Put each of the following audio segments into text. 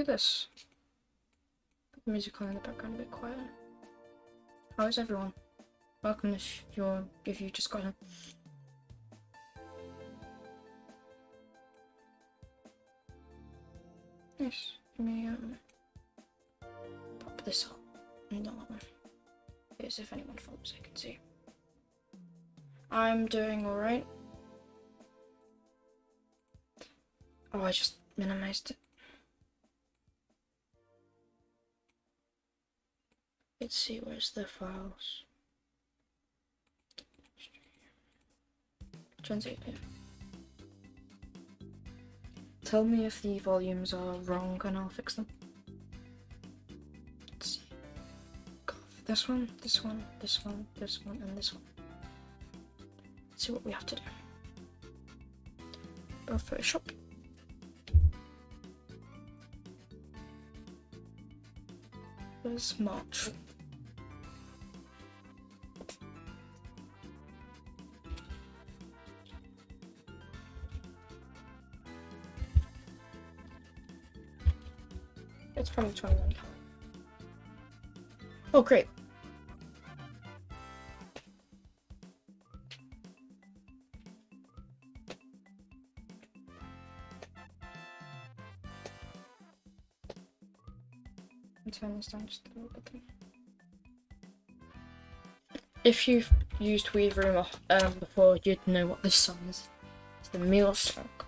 do this. Put the music on in the background a bit quieter. How is everyone? Welcome if you're if you just got in. The files? Translate. Tell me if the volumes are wrong and I'll fix them. Let's see. This one, this one, this one, this one, and this one. Let's see what we have to do. Go Photoshop. Where's March? 2021. Oh, great. If you've used Wii Room um, before, you'd know what this song is. It's the Meal Sock.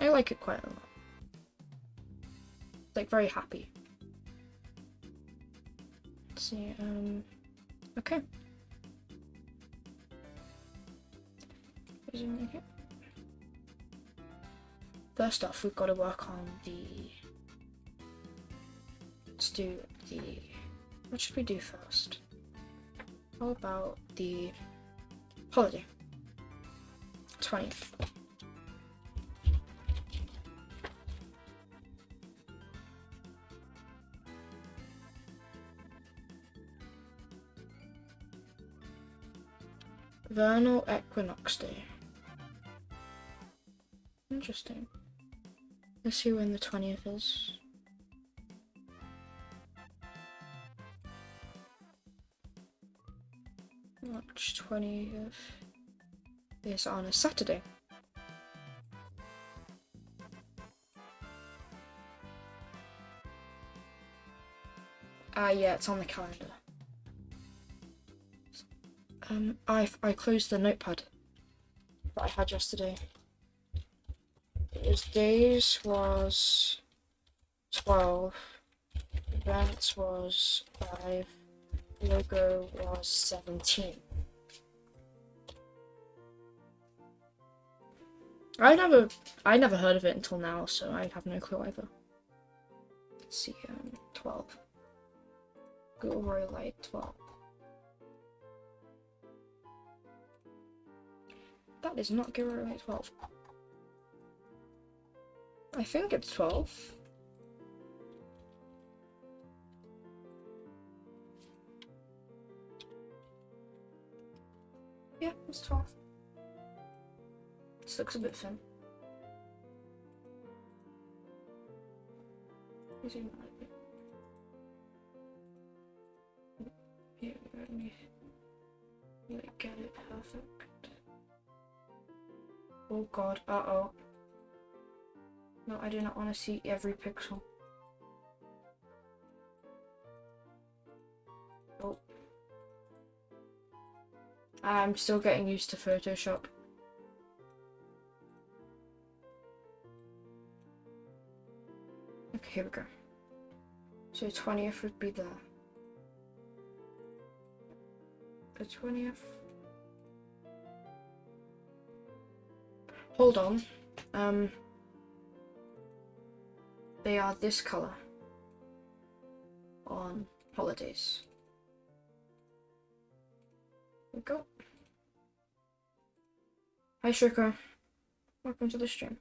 I like it quite a lot. Like very happy. Let's see, um, okay. First off, we've got to work on the. Let's do the. What should we do first? How about the holiday? 20th. Vernal Equinox Day. Interesting. Let's see when the 20th is. March 20th is on a Saturday. Ah, yeah, it's on the calendar. Um, I I closed the notepad that I had yesterday. Its days was twelve, events was five, logo was seventeen. I never I never heard of it until now, so I have no clue either. Let's see, um, twelve. Gilroy Light twelve. That is not Gilroy Light 12. I think it's 12. Yeah, it's 12. This looks a bit thin. Yeah, let me like get it perfect. Oh god, uh oh. No, I do not want to see every pixel. Oh. I'm still getting used to Photoshop. Okay, here we go. So 20th would be the the 20th. Hold on. Um they are this color on holidays. There we go. Hi Shrika. Welcome to the stream.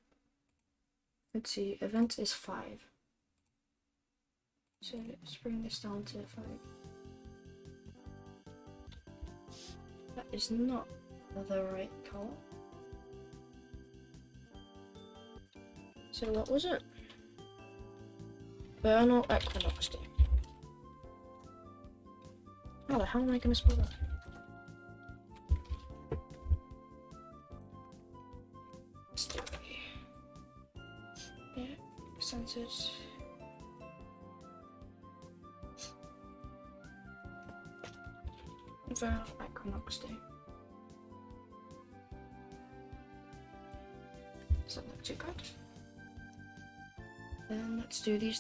Let's see, event is five. So let's bring this down to five. That is not the right color. So what was it? Vernal Equinox Day. How the hell am I gonna spell that?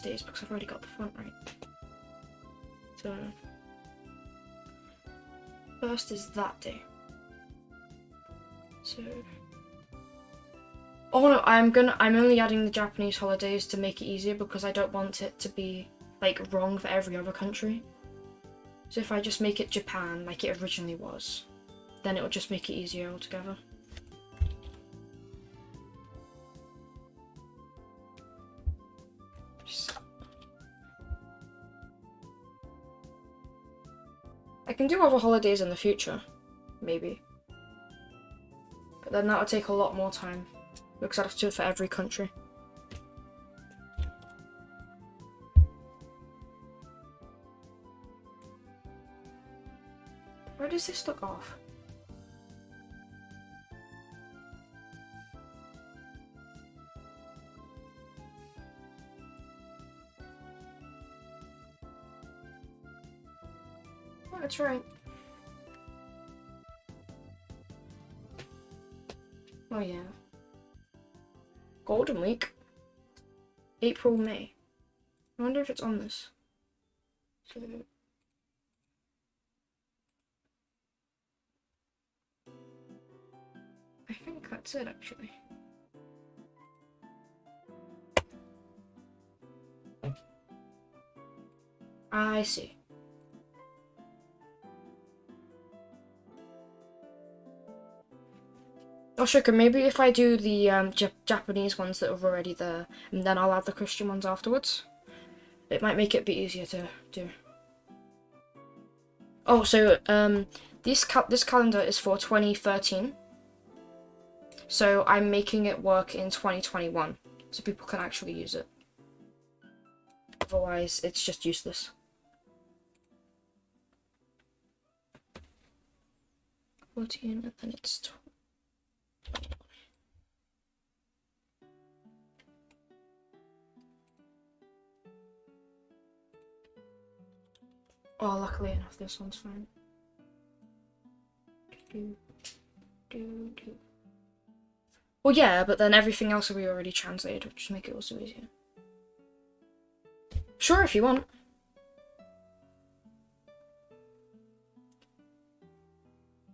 Days because I've already got the front right. So first is that day. So Oh no, I'm gonna I'm only adding the Japanese holidays to make it easier because I don't want it to be like wrong for every other country. So if I just make it Japan like it originally was, then it will just make it easier altogether. Can do other holidays in the future, maybe. But then that would take a lot more time because I'd have to do it for every country. Where does this look off? That's right. Oh yeah. Golden Week. April, May. I wonder if it's on this. So I think that's it actually. I see. Oh, sugar, maybe if I do the um, Japanese ones that are already there, and then I'll add the Christian ones afterwards. It might make it a bit easier to do. Oh, so um, this cal this calendar is for 2013. So I'm making it work in 2021, so people can actually use it. Otherwise, it's just useless. 14, and then it's Oh, luckily enough, this one's fine. Well, yeah, but then everything else will be already translated, which make it also easier. Sure, if you want.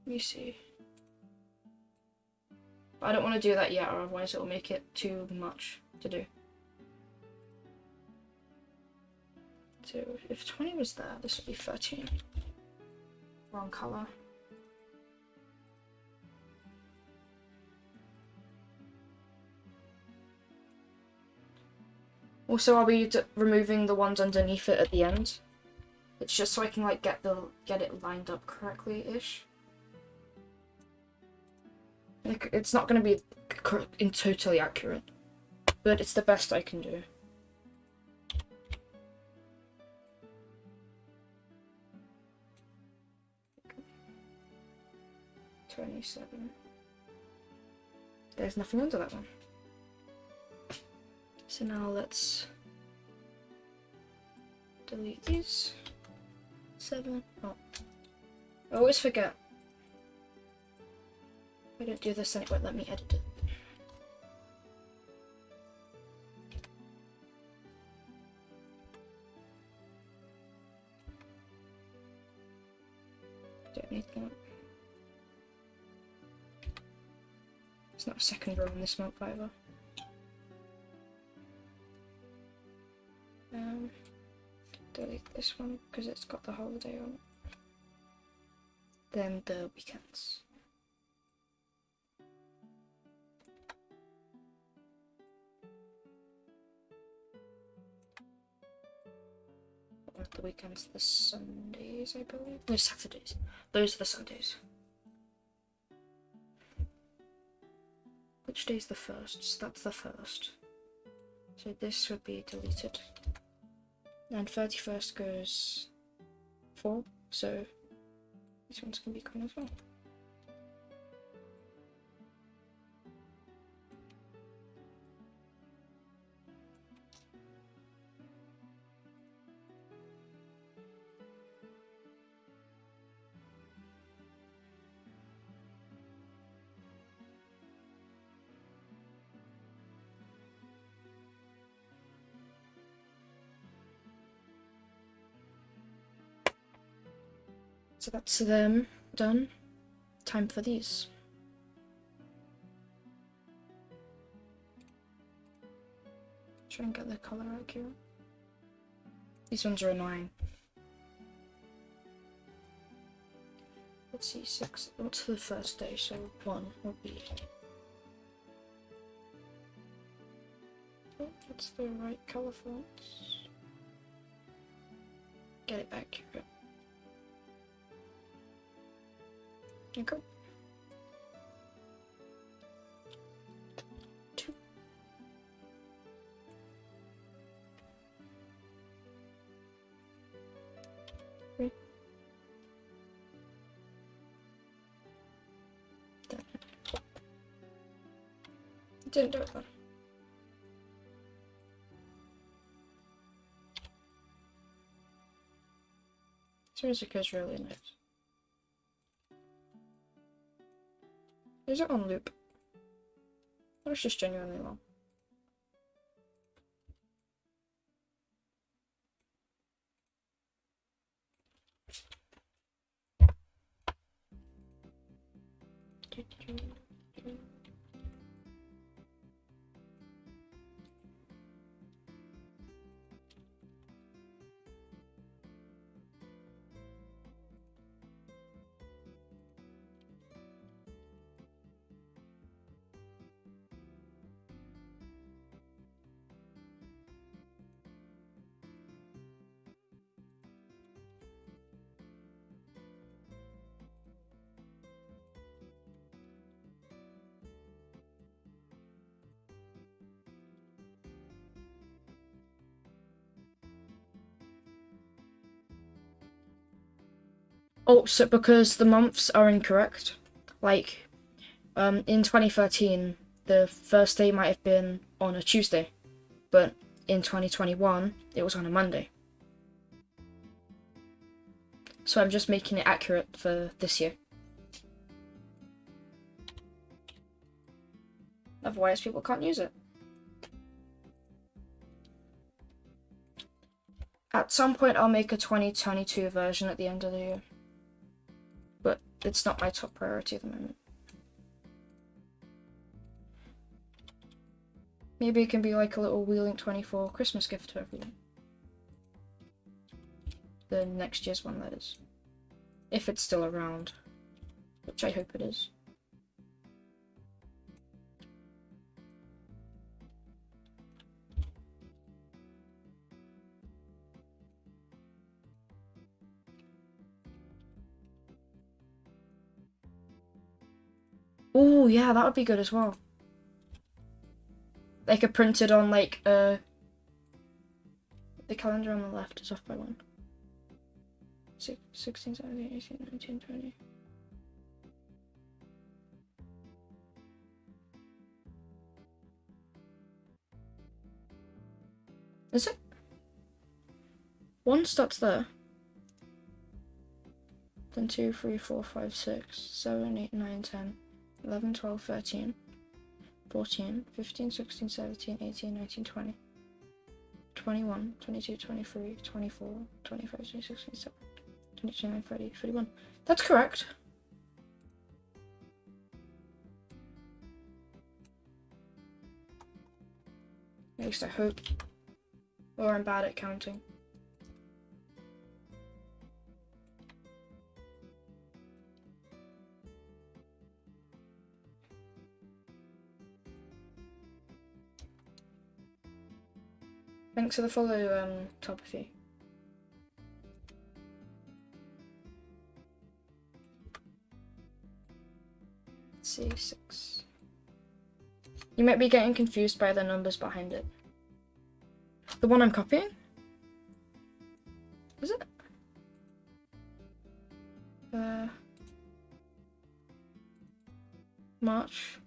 Let me see. But I don't want to do that yet, or otherwise it will make it too much to do. If 20 was there, this would be 13. Wrong colour. Also, I'll be removing the ones underneath it at the end. It's just so I can like get the get it lined up correctly-ish. Like, it's not going to be in totally accurate, but it's the best I can do. Twenty-seven. There's nothing under that one. So now let's delete these. Seven. Oh. I always forget. I don't do this, and it won't let me edit it. Second row in this month either. Um, delete this one because it's got the holiday on it. Then the weekends. The weekends, the Sundays, I believe. No, Saturdays. Those are the Sundays. Which day's the first? So that's the first. So this would be deleted. And 31st goes 4, so this ones going to be gone as well. That's them done. Time for these. Try and get the color accurate. These ones are annoying. Let's see, six. What's the first day? So one will be. Oh, that's the right color fonts. Get it accurate. Okay. Two. Three. Didn't do it though. Music is really nice. Is it on loop? Or it's just genuinely long? Oh, so because the months are incorrect. Like, um, in 2013, the first day might have been on a Tuesday, but in 2021, it was on a Monday. So I'm just making it accurate for this year. Otherwise, people can't use it. At some point, I'll make a 2022 version at the end of the year it's not my top priority at the moment. Maybe it can be like a little WiiLink24 Christmas gift to everyone. The next year's one, that is. If it's still around. Which I hope it is. Oh, yeah, that would be good as well. Like a printed on like uh the calendar on the left is off by one. 16, 17, 18, 19, 20. Is it? One starts there. Then two, three, four, five, six, seven, eight, nine, ten. 11, 12, 13, 14, 15, 16, 17, 18, 19, 20, 21, 22, 23, 24, 25, 26, 27, 29, 30, 31. That's correct. At least I hope. Or I'm bad at counting. Thanks for the follow, um, Topathy. See, six. You might be getting confused by the numbers behind it. The one I'm copying? Is it? Uh, March.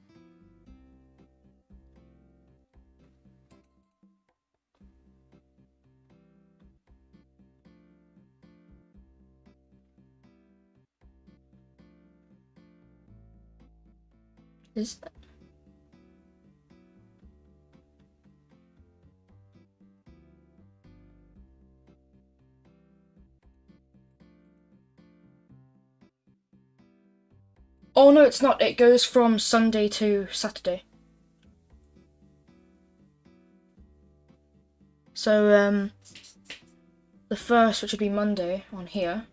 Is that? Oh no, it's not. It goes from Sunday to Saturday. So, um, the first, which would be Monday on here,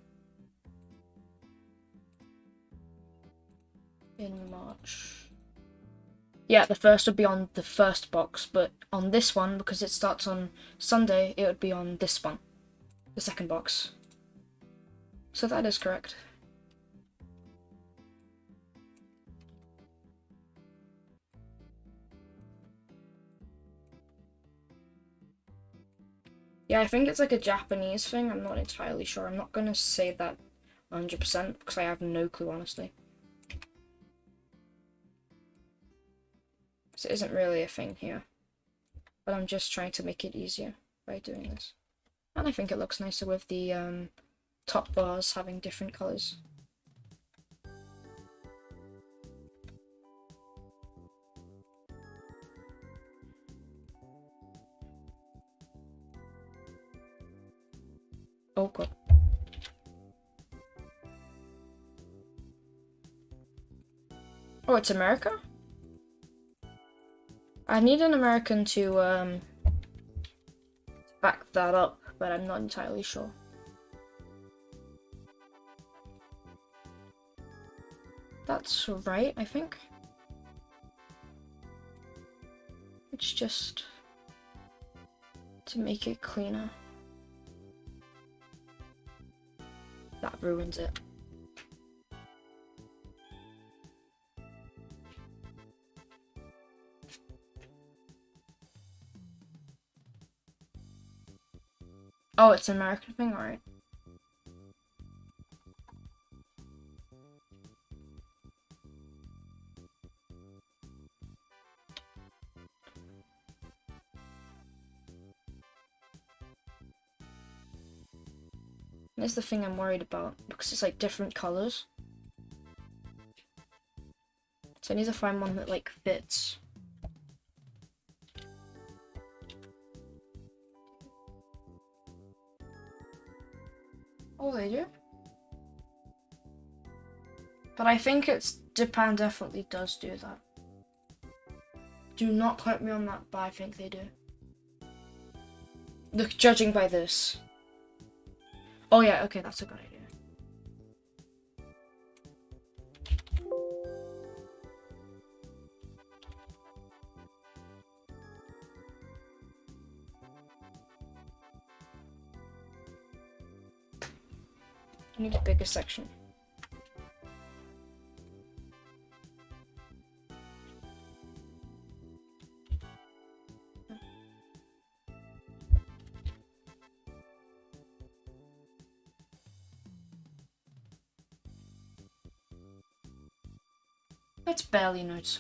Yeah, the first would be on the first box, but on this one, because it starts on Sunday, it would be on this one, the second box. So that is correct. Yeah, I think it's like a Japanese thing. I'm not entirely sure. I'm not going to say that 100% because I have no clue, honestly. It isn't really a thing here. But I'm just trying to make it easier by doing this. And I think it looks nicer with the um, top bars having different colours. Oh god. Oh, it's America? I need an American to um, back that up, but I'm not entirely sure. That's right, I think. It's just to make it cleaner. That ruins it. Oh, it's an American thing, alright. That's the thing I'm worried about because it's like different colors. So I need to find one that like fits. But I think it's Japan definitely does do that. Do not quote me on that, but I think they do. Look, judging by this. Oh yeah, okay, that's a good idea. I need a bigger section. It's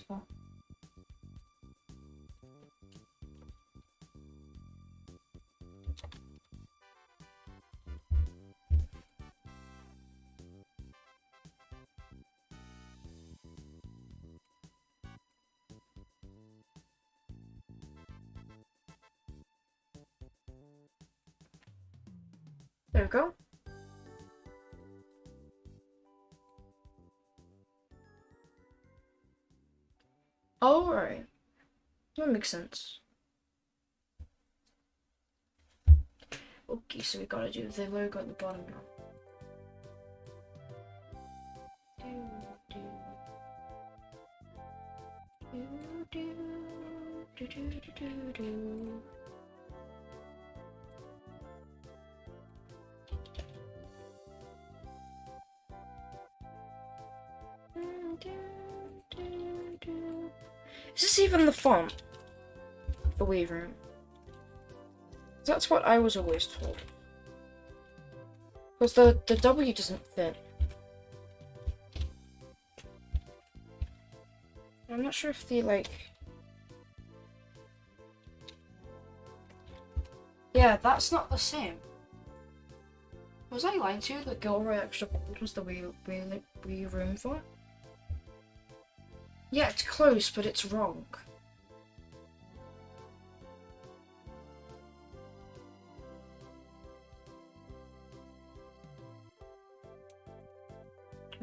makes sense. Okay, so we gotta do the logo at the bottom now. Is this even the font? The Room. That's what I was always told. Because the, the W doesn't fit. I'm not sure if the, like... Yeah, that's not the same. Was I lying to you that Gilroy Extra Bold was the Wii, Wii, Wii Room for? Yeah, it's close, but it's wrong.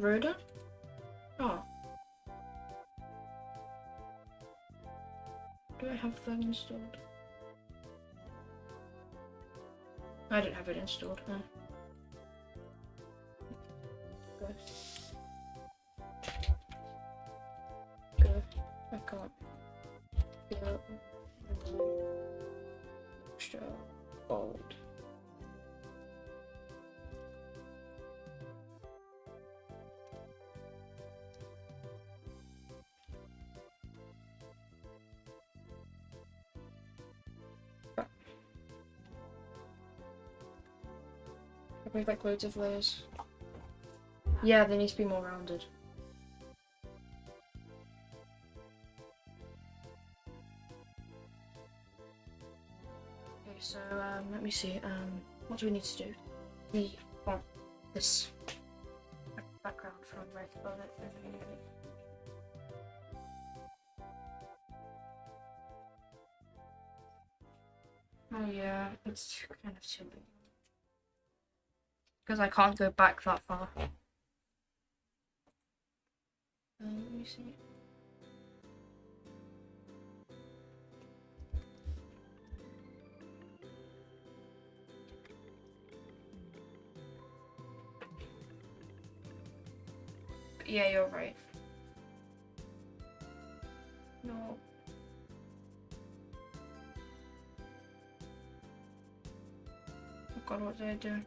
Rhoda? Oh. Do I have that installed? I don't have it installed, huh? We like loads of layers? Yeah, they need to be more rounded. Okay, so um, let me see. Um, what do we need to do? We want this background from above it. Oh yeah, it's kind of too big. Because I can't go back that far. Um, let me see. Yeah, you're right. No. Oh god, what did I do?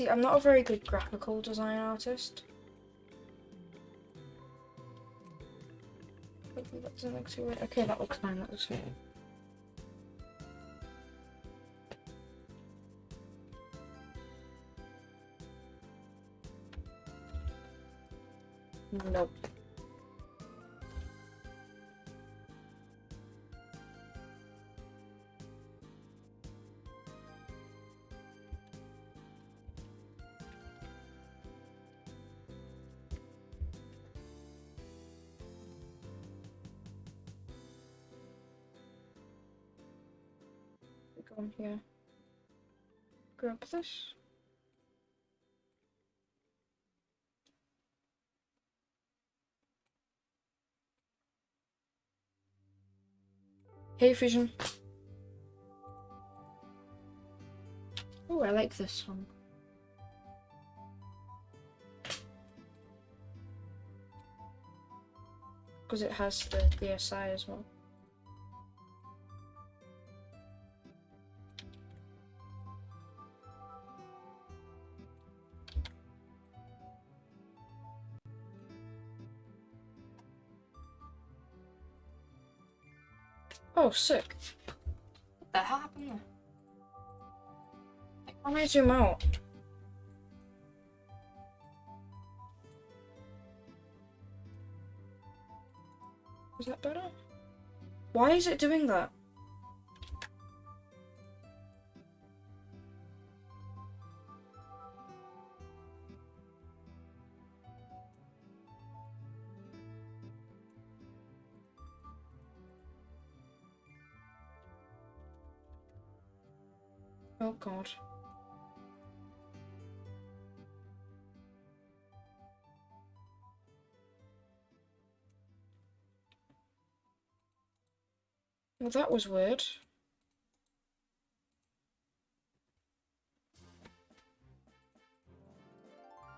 See, I'm not a very good graphical design artist. Hopefully that doesn't look too weird. Okay, that looks fine, that looks fine. Nope. Here. Grab this. Hey Fusion. Oh, I like this one. Because it has the DSI as well. Oh, sick. What the hell happened there? Why can't I zoom out? Is that better? Why is it doing that? God. Well, that was weird.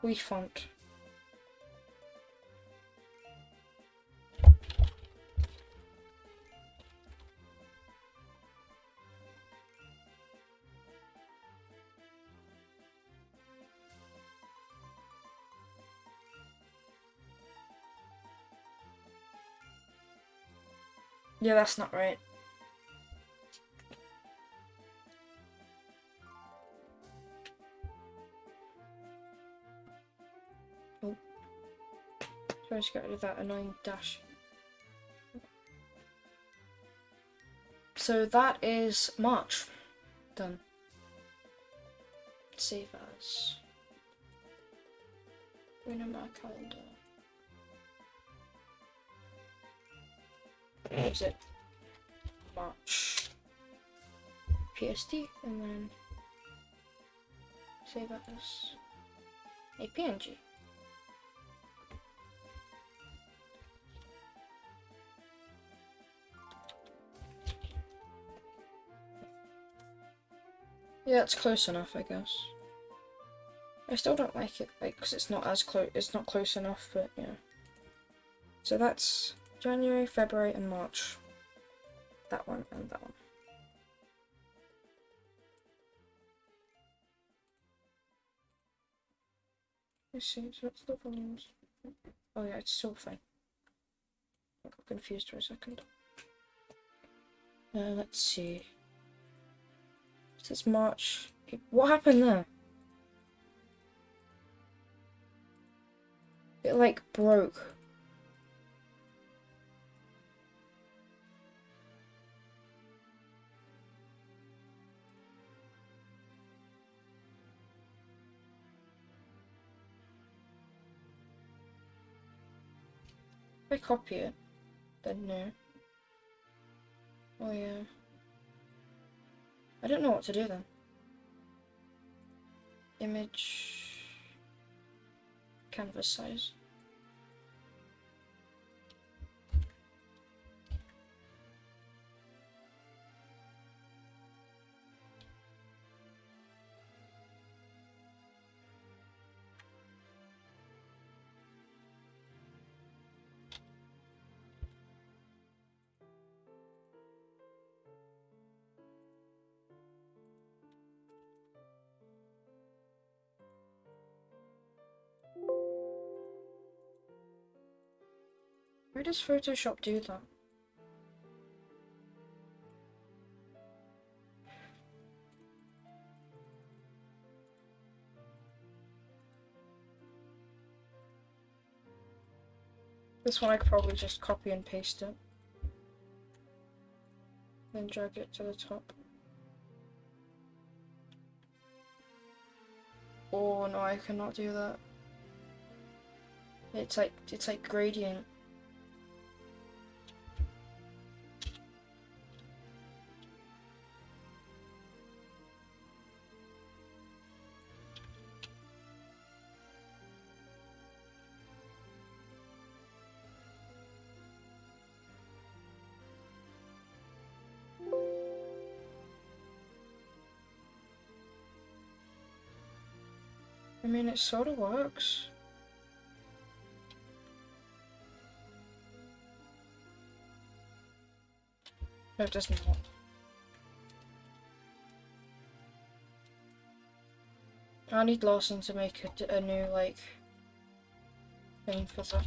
We font. Yeah, that's not right. Oh. So I got rid of that annoying dash. So that is March. Done. Save as. Go in my calendar. What is it? March. PSD and then save as a PNG. Yeah, it's close enough, I guess. I still don't like it, like, because it's not as close, it's not close enough, but yeah. So that's January, February, and March. That one and that one. Let's see, so what's the volumes? Oh yeah, it's still fine. I got confused for a second. Uh, let's see. Since March. What happened there? It like broke. I copy it, then no. Oh yeah. I don't know what to do then. Image canvas size. Where does Photoshop do that? This one I could probably just copy and paste it. Then drag it to the top. Oh no, I cannot do that. It's like, it's like gradient. Mean, it sort of works. No, it does not. I need Lawson to make a, a new, like, thing for that.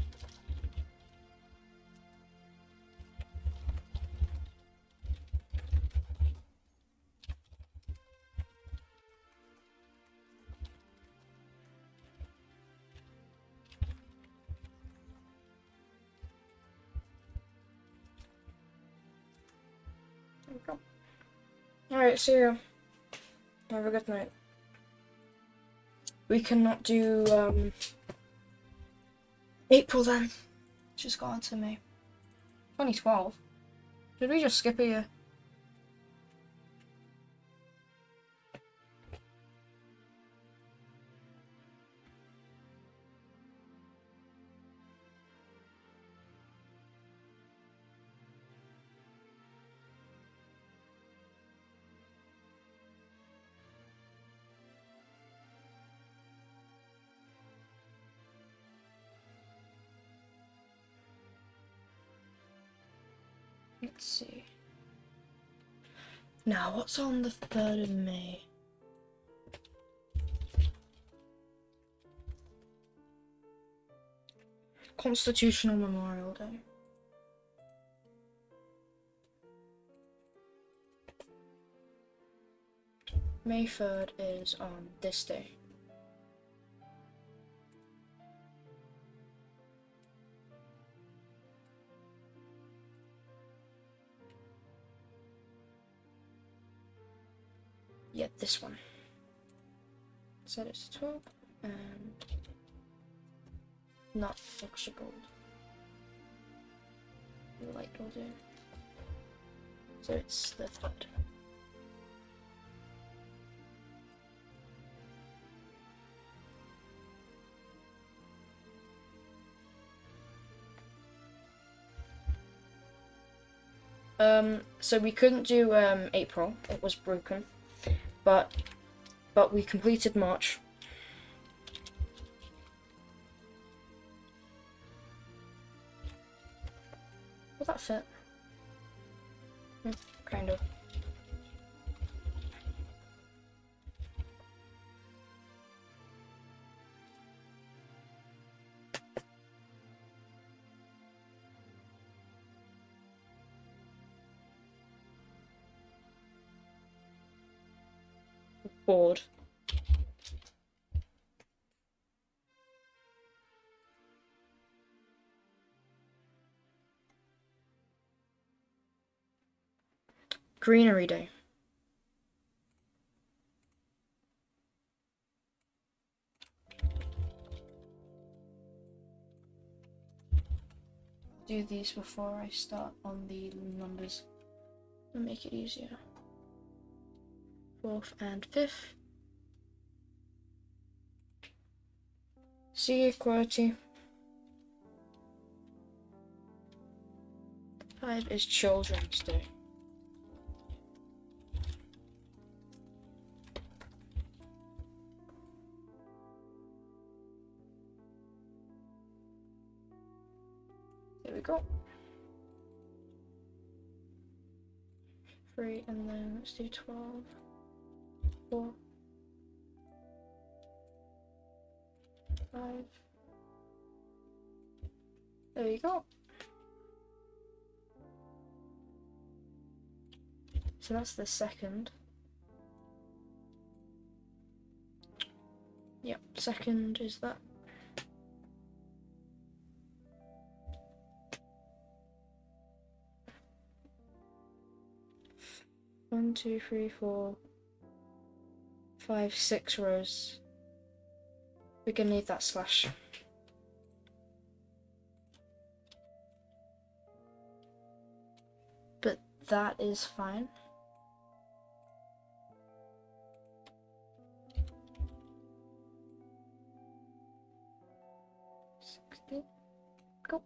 Alright, see you. Have a good night. We cannot do um, April then. Just got to me. 2012. Did we just skip a year? Let's see. Now, what's on the 3rd of May? Constitutional Memorial Day. May 3rd is on this day. Yeah, this one. Set it to 12 and not extra gold. The light will do. So it's the third. Um, so we couldn't do um, April; it was broken, but but we completed March. Will that fit? Hmm, kind of. Bored. Greenery Day. Do these before I start on the numbers and make it easier. Fourth and fifth. C equality. Five is Children's Day. There we go. Three, and then let's do 12. Four. Five. There you go. So that's the second. Yep, second is that. One, two, three, four, five, six rows. We're gonna need that slash. But that is fine. Go.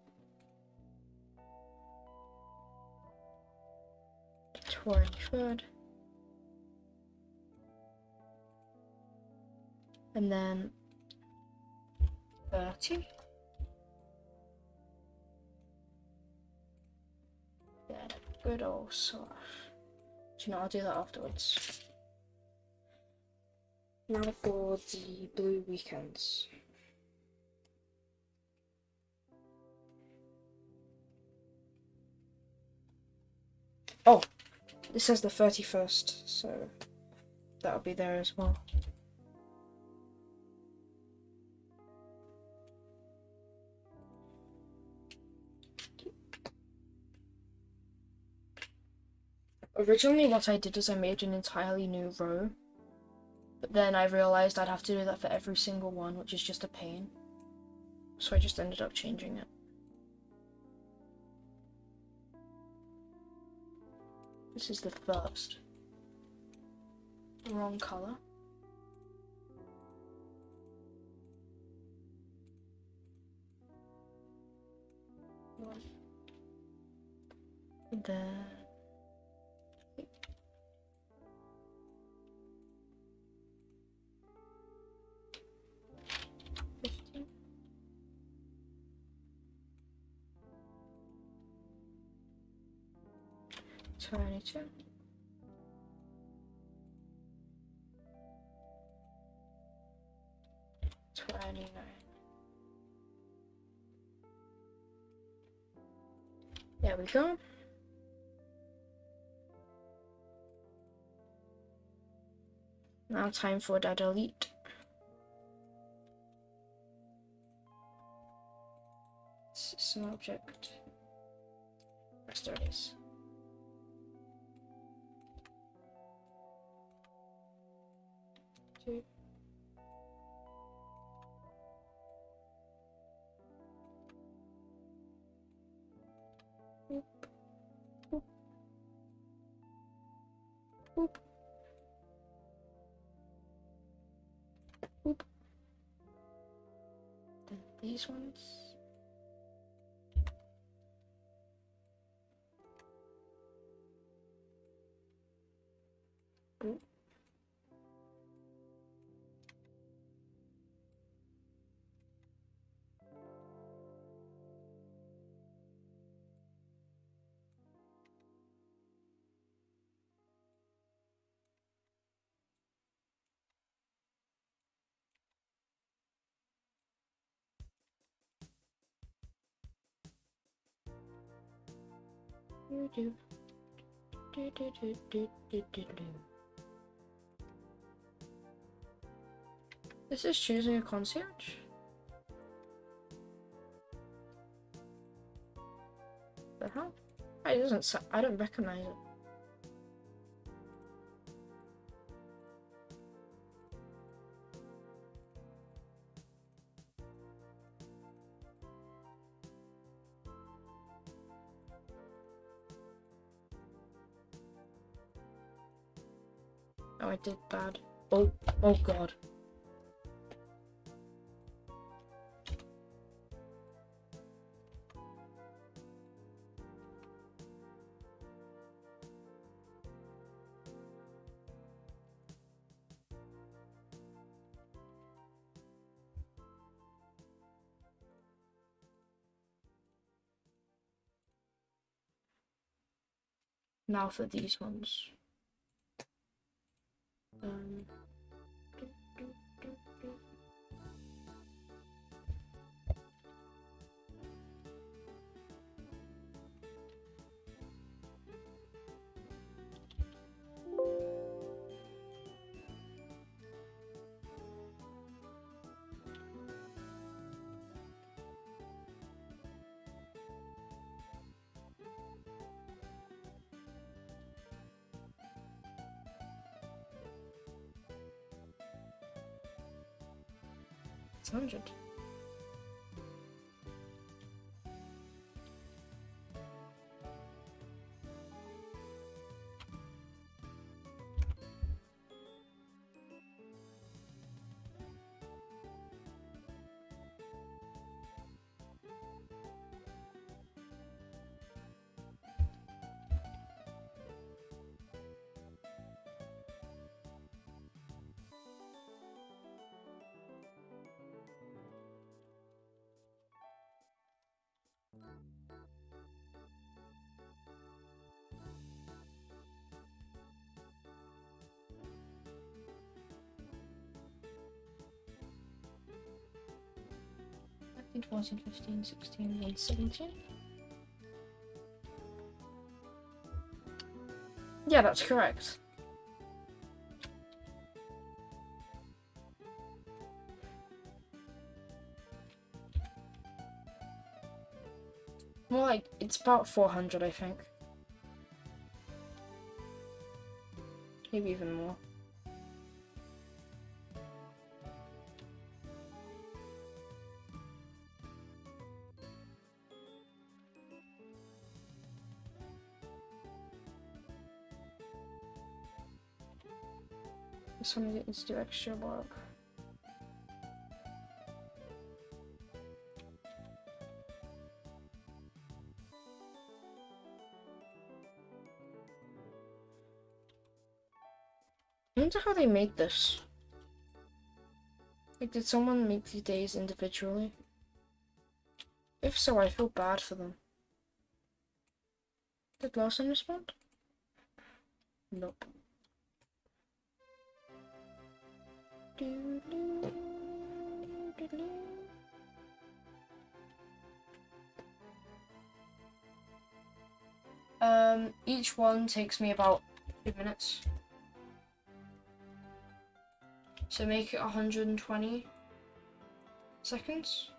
Twenty-third. And then thirty. Then a good old slash. Do you know, I'll do that afterwards. Now for the blue weekends. Oh, this says the 31st, so that'll be there as well. Originally what I did was I made an entirely new row, but then I realised I'd have to do that for every single one, which is just a pain. So I just ended up changing it. This is the first. Wrong colour. One. Twenty-two. Twenty-nine. There we go. Now time for that delete. It's an object. Yes, there it is. Boop. Boop. Then these ones. Boop. This is choosing a concierge. The hell? It doesn't. I don't recognize it. Oh, oh, God! Now for these ones. 嗯。600. 14, 14, 15, 16, and 17. Yeah, that's correct. More like, it's about 400, I think. Maybe even more. To do extra work. I wonder how they made this. Like, did someone make the days individually? If so, I feel bad for them. Did Lawson respond? Nope. Um, each one takes me about two minutes. So make it 120 seconds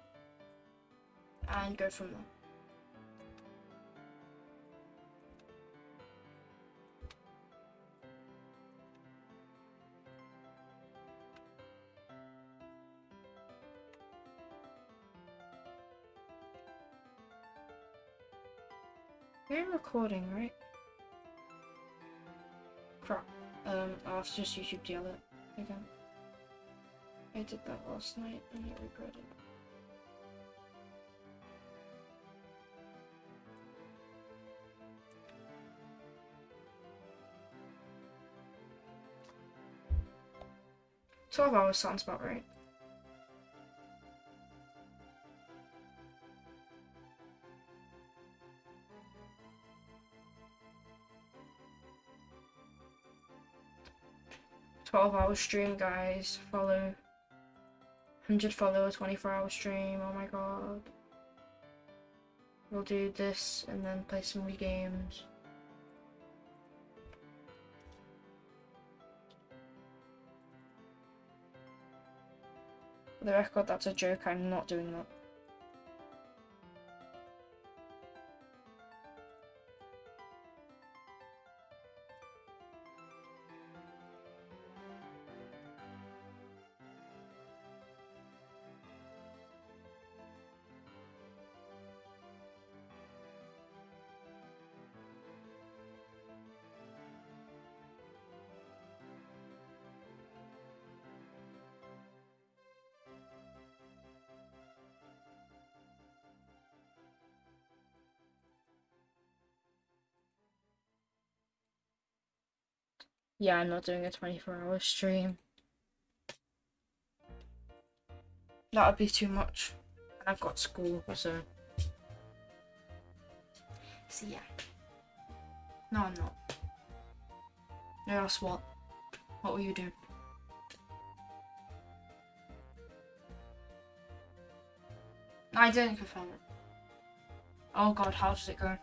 and go from there. Recording, right? Crap. Um, I'll just YouTube deal it again. I did that last night and I regret it. Twelve hours sounds about right. Twelve hour stream, guys. Follow. Hundred follower, twenty-four hour stream. Oh my god. We'll do this and then play some Wii games. For the record, that's a joke. I'm not doing that. Yeah, I'm not doing a 24 hour stream. That would be too much. And I've got school, so. So yeah. No, I'm not. No, else what? What will you do? I didn't confirm it. Oh god, how does it go?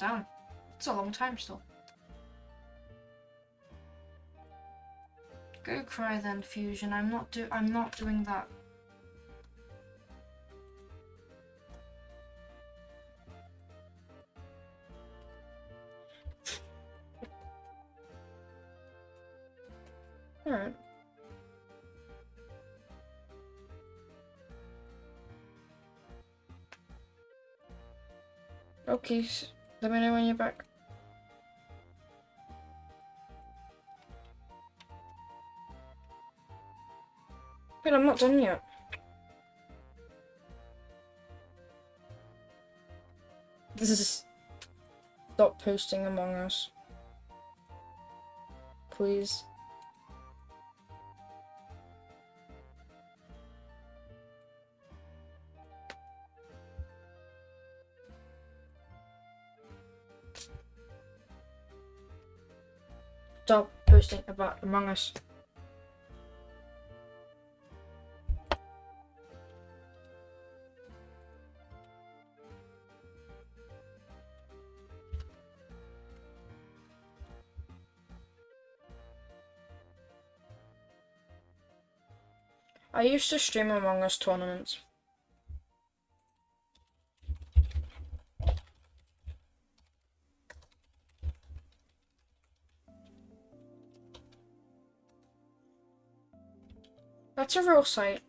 Down. It's a long time still. Go cry then, Fusion. I'm not do I'm not doing that. Alright. Okay. Let me know when you're back. Wait, I'm not done yet. This is... Stop posting Among Us. Please. Stop posting about Among Us. I used to stream Among Us tournaments. That's a real site.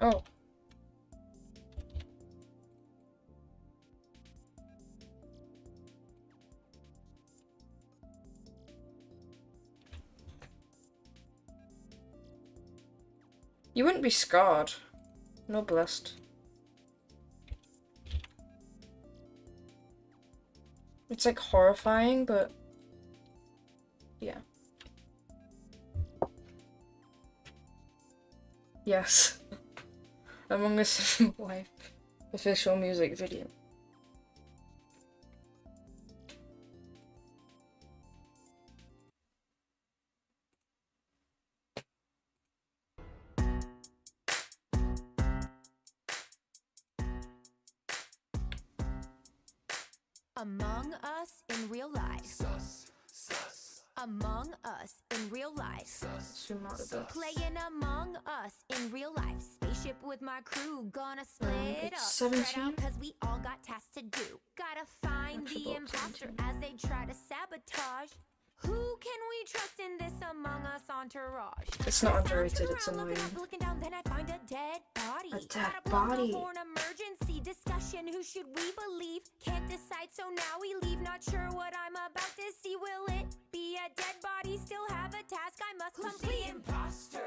Oh. You wouldn't be scarred. No blessed. It's like horrifying, but yeah. Yes. Among Us wife official music video. 17. cause we all got tasks to do. Gotta find the imposter as they try to sabotage. Who can we trust in this Among Us entourage? It's not underrated, it's annoying. looking down, then I find a dead body. A dead body. For an emergency discussion, who should we believe? Can't decide, so now we leave. Not sure what I'm about to see. Will it be a dead body? Still have a task I must complete. imposter?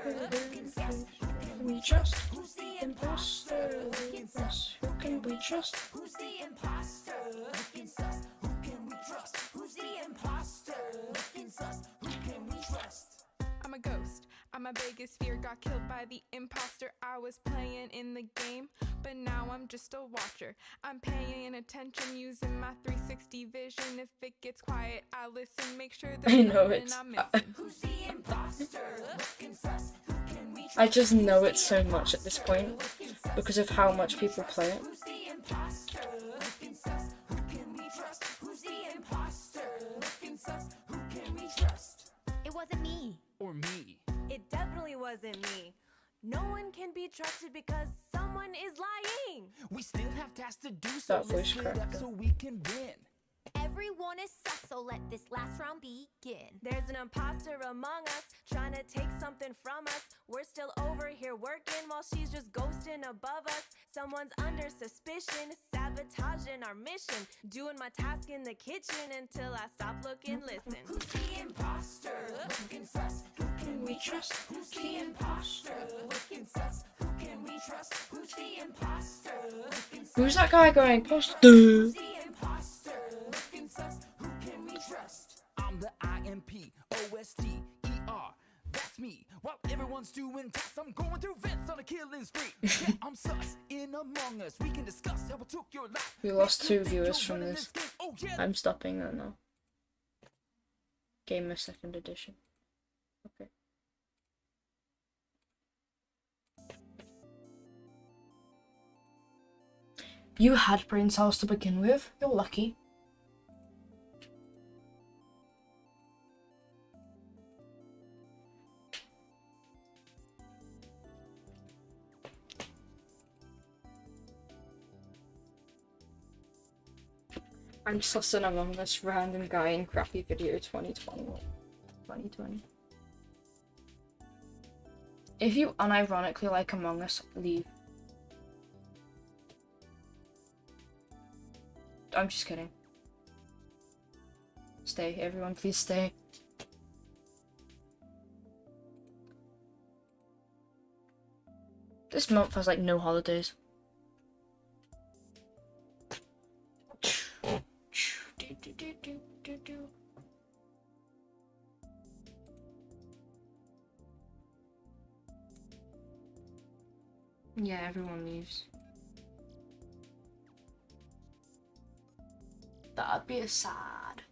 Confess. Can we trust? Who's the imposter? Yes. Who can we trust? Who's the imposter? Looking sus. Who can we trust? Who's the imposter? Looking sus. Who can we trust? I'm a ghost. I'm my biggest fear. Got killed by the imposter. I was playing in the game, but now I'm just a watcher. I'm paying attention using my 360 vision. If it gets quiet, I listen. Make sure that I know nothing it's- I'm. Who's the imposter? Looking sus. Who can we trust? I just know it so much at this point because of how much people play it. Who's the imposter? Looking sus. Who can we trust? Who's the imposter? Looking sus. Who can we trust? It wasn't me. or me. It definitely wasn't me. No one can be trusted because someone is lying. We still have tasks to do, so That voice let's split cracked up up. so we can win. Everyone is sus, so let this last round begin. There's an imposter among us trying to take something from us. We're still over here working while she's just ghosting above us. Someone's under suspicion, sabotaging our mission. Doing my task in the kitchen until I stop, looking, listen. Who's the imposter? Looking sus. Who can we trust? Who's the imposter? Looking sus. Who can we trust? Who's the imposter? Who's that guy going imposter? Who's the imposter? Looking sus. Who can we trust? I'm the IMP, OST, ER. That's me. While everyone's doing tasks, I'm going through vents on a killing spree. yeah, I'm sus. In Among Us, we can discuss how it took your life. We lost two viewers from this. game. Oh yeah, I'm stopping that now. Gamer second edition. Okay. You had brain cells to begin with. You're lucky. I'm sussing among this random guy in crappy video 2021. 2020. If you unironically like Among Us, leave. I'm just kidding. Stay, everyone, please stay. This month has like no holidays. Yeah, everyone leaves. That'd be a sad.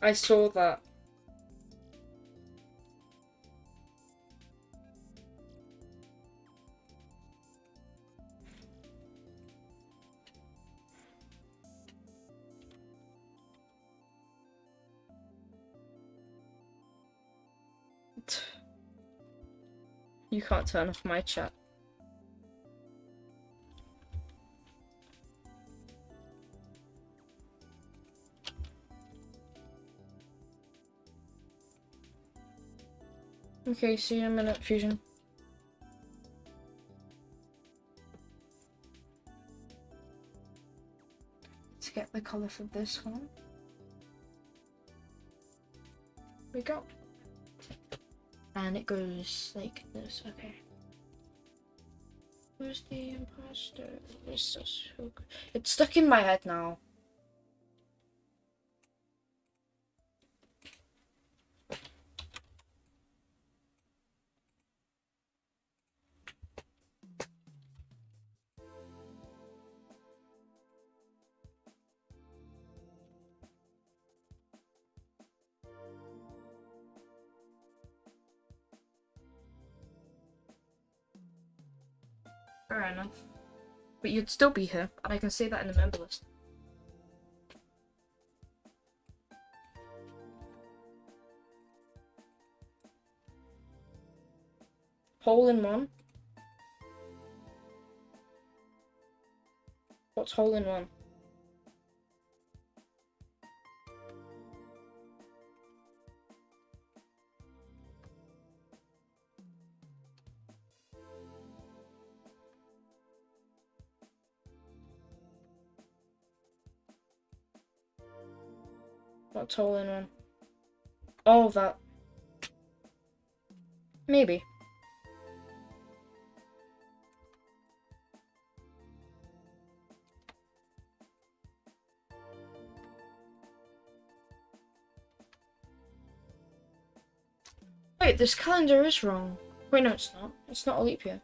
I saw that. You can't turn off my chat. Okay, see you in a minute, Fusion. Let's get the colour for this one. we go. And it goes like this. Okay. Who's the imposter? It's, stuck in my head now. Fair enough. But you'd still be here, and I can say that in the member list. Hole in one? What's hole in one? Hole in one? Oh, that. Maybe. Wait, this calendar is wrong. Wait, no, it's not. It's not a leap year.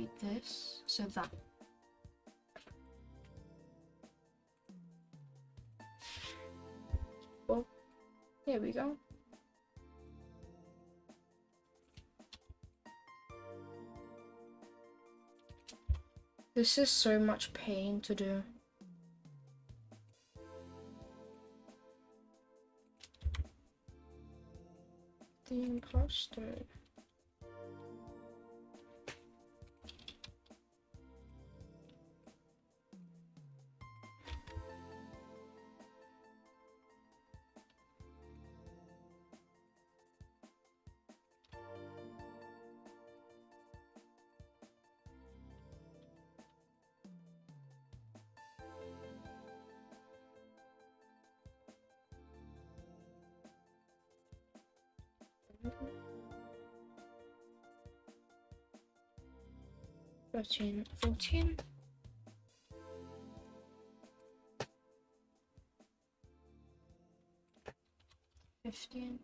Color this, so that. Well, here we go. This is so much pain to do. The imposter. Thirteen, fourteen. Fifteen.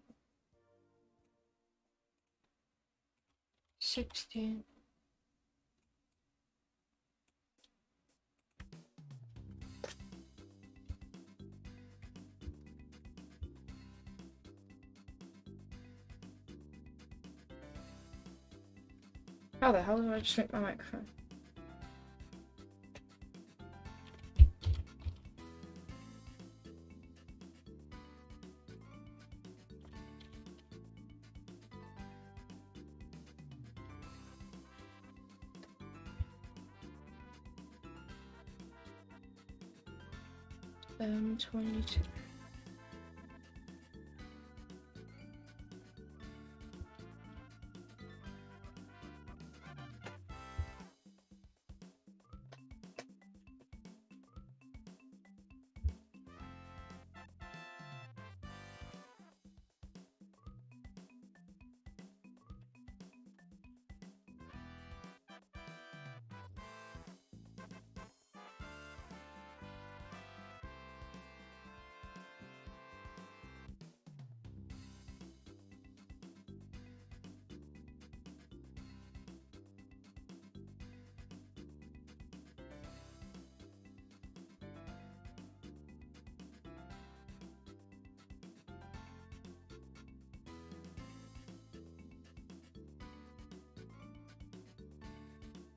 Sixteen. How the hell did I just make my microphone? Um, 22.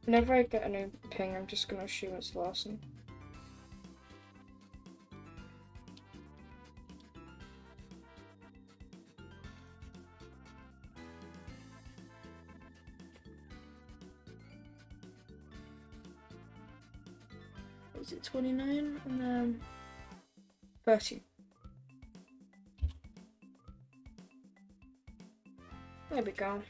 Whenever I get a new ping, I'm just gonna assume it's Larson. What was it 29 and then 30? There we go.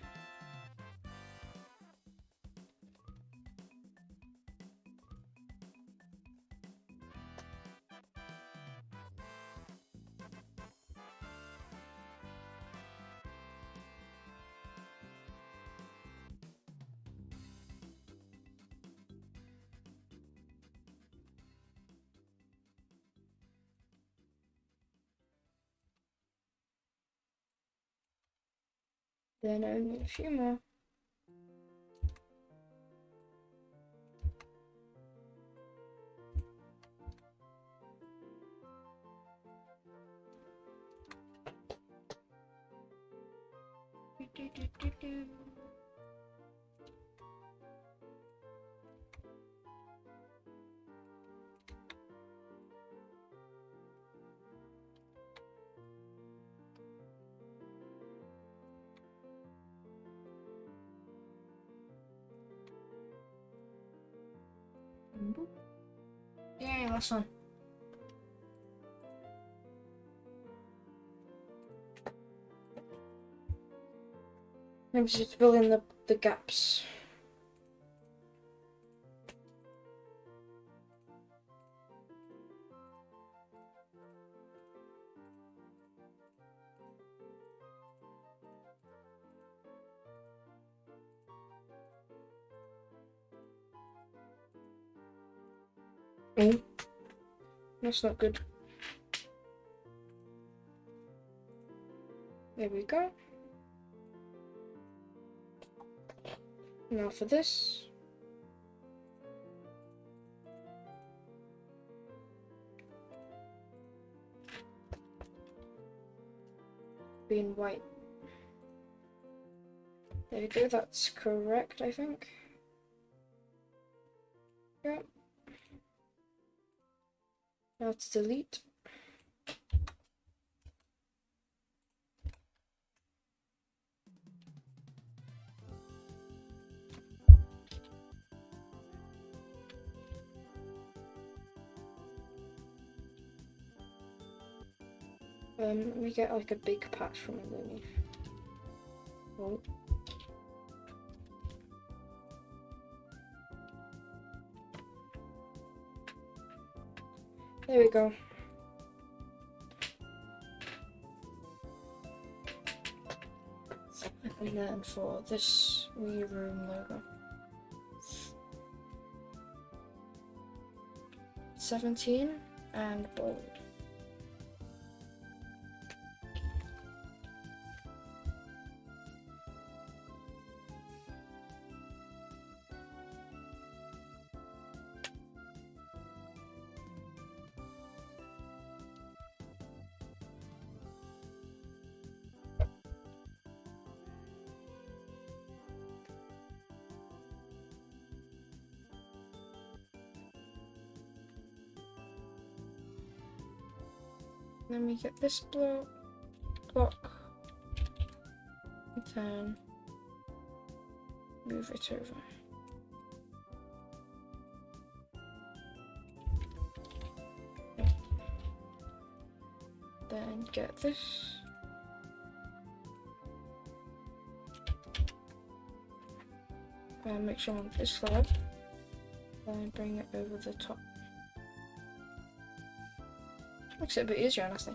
Then only a few more. Last one. Maybe just fill in the, the gaps. Oh, that's not good. There we go. Now for this. Being white. There we go, that's correct, I think. Yep. Now to delete. Um, we get like a big patch from underneath. Oh. There we go. And then for this Wii Room logo. 17 and bold. Then we get this block, block, and then move it over. Then get this. And make sure I'm on this slab. Then bring it over the top. Makes it a bit easier, honestly.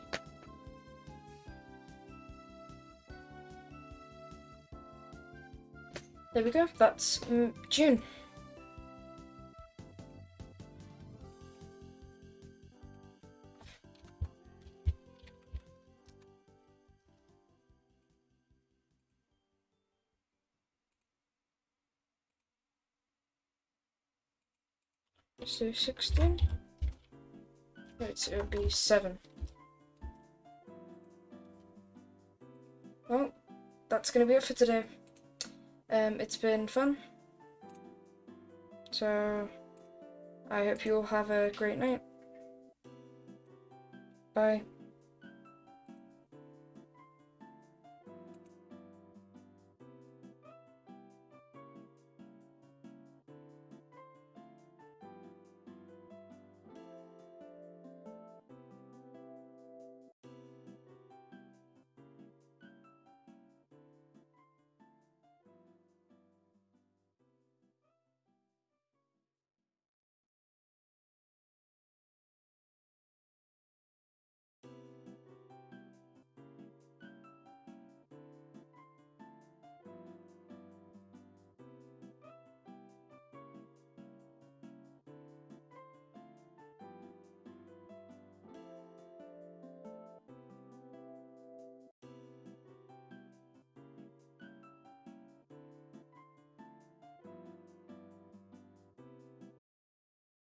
There we go. That's mm, June. Do 16. Right, it'll be 7. Well, that's going to be it for today. Um, it's been fun. So, I hope you all have a great night. Bye.